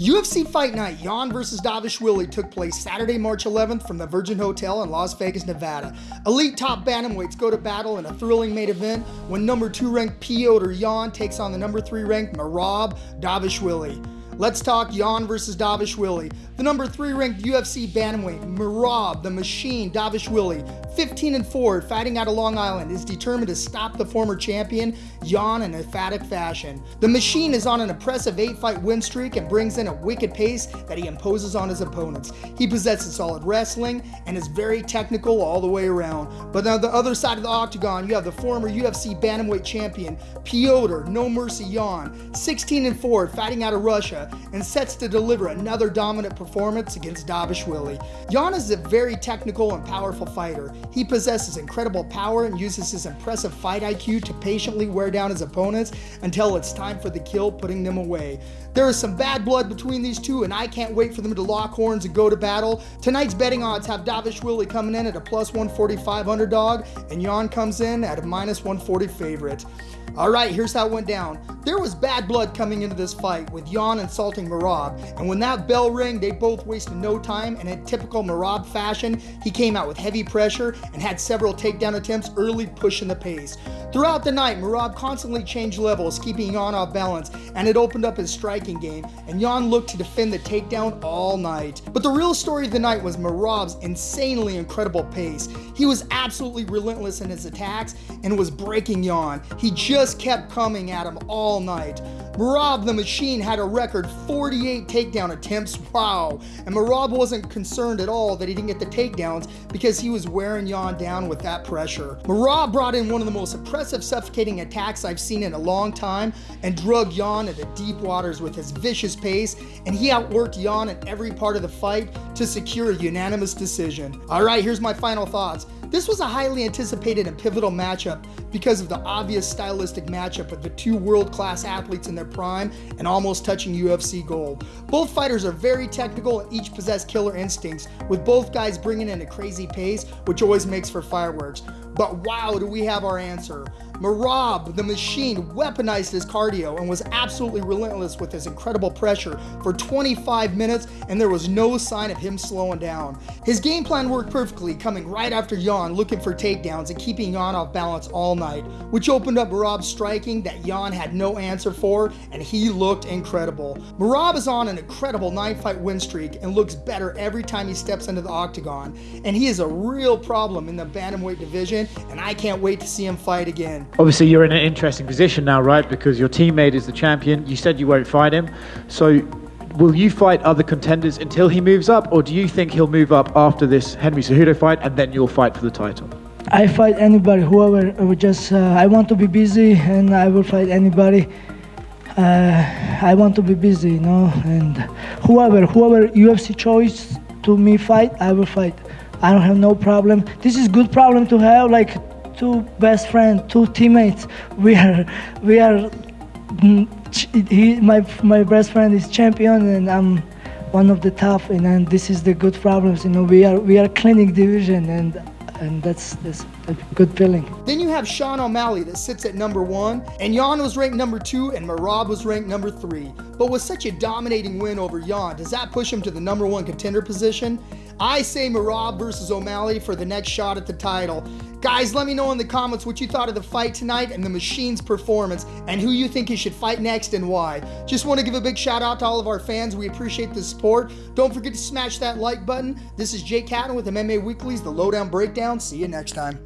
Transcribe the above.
UFC Fight Night Yan vs. Dvalishvili took place Saturday, March 11th from the Virgin Hotel in Las Vegas, Nevada. Elite top bantamweights go to battle in a thrilling main event when number 2 ranked Piotr Yan takes on the number 3 ranked Merab Dvalishvili. Let's talk Yan versus Dvalishvili. The number 3 ranked UFC bantamweight Merab the Machine Dvalishvili 15 and 4, fighting out of Long Island, is determined to stop the former champion, Yan, in emphatic fashion. The machine is on an impressive 8 fight win streak and brings in a wicked pace that he imposes on his opponents. He possesses solid wrestling and is very technical all the way around. But on the other side of the octagon, you have the former UFC Bantamweight champion, Piotr No Mercy Yan, 16 and 4, fighting out of Russia, and sets to deliver another dominant performance against Dvalishvili. Yan is a very technical and powerful fighter. He possesses incredible power and uses his impressive fight IQ to patiently wear down his opponents until it's time for the kill, putting them away. There is some bad blood between these two, and I can't wait for them to lock horns and go to battle. Tonight's betting odds have Dvalishvili coming in at a plus 145 underdog, and Yan comes in at a minus 140 favorite. All right, here's how it went down. There was bad blood coming into this fight with Yan insulting Merab, and when that bell rang, they both wasted no time, and in typical Merab fashion, he came out with heavy pressure and had several takedown attempts early pushing the pace. Throughout the night, Merab constantly changed levels, keeping Yan off balance, and it opened up his striking game, and Yan looked to defend the takedown all night. But the real story of the night was Merab's insanely incredible pace. He was absolutely relentless in his attacks and was breaking Yan. He just kept coming at him all night. Merab the Machine had a record 48 takedown attempts. Wow. And Merab wasn't concerned at all that he didn't get the takedowns because he was wearing Yan down with that pressure. Merab brought in one of the most impressive suffocating attacks I've seen in a long time and drug Yan into deep waters with his vicious pace and he outworked Yan in every part of the fight to secure a unanimous decision. All right, here's my final thoughts. This was a highly anticipated and pivotal matchup because of the obvious stylistic matchup of the two world-class athletes in their prime and almost touching UFC gold. Both fighters are very technical and each possess killer instincts, with both guys bringing in a crazy pace, which always makes for fireworks. But wow, do we have our answer. Merab, the machine, weaponized his cardio and was absolutely relentless with his incredible pressure for 25 minutes, and there was no sign of him slowing down. His game plan worked perfectly, coming right after Yan, looking for takedowns and keeping Yan off balance all night, which opened up Merab's striking that Yan had no answer for, and he looked incredible. Merab is on an incredible nine-fight win streak and looks better every time he steps into the octagon, and he is a real problem in the bantamweight division, and I can't wait to see him fight again. Obviously, you're in an interesting position now, right? Because your teammate is the champion. You said you won't fight him. So, will you fight other contenders until he moves up, or do you think he'll move up after this Henry Cejudo fight and then you'll fight for the title? I fight anybody, whoever. uh, Just uh, I want to be busy, and I will fight anybody. Uh, I want to be busy, you know, and whoever, whoever UFC choice to me fight, I will fight. I don't have no problem. This is good problem to have, like two best friends, two teammates. We are, we are. mm, He, my my best friend is champion, and I'm one of the top. And, and this is the good problems, you know. We are we are cleaning division, and and that's that's a good feeling. Then you have Sean O'Malley that sits at number one, and Yan was ranked number two, and Merab was ranked number three. But with such a dominating win over Yan, does that push him to the number one contender position? I say Merab versus O'Malley for the next shot at the title. Guys, let me know in the comments what you thought of the fight tonight and the Machine's performance, and who you think he should fight next and why. Just want to give a big shout out to all of our fans. We appreciate the support. Don't forget to smash that like button. This is Jake Catton with MMA Weekly's The Lowdown Breakdown. See you next time.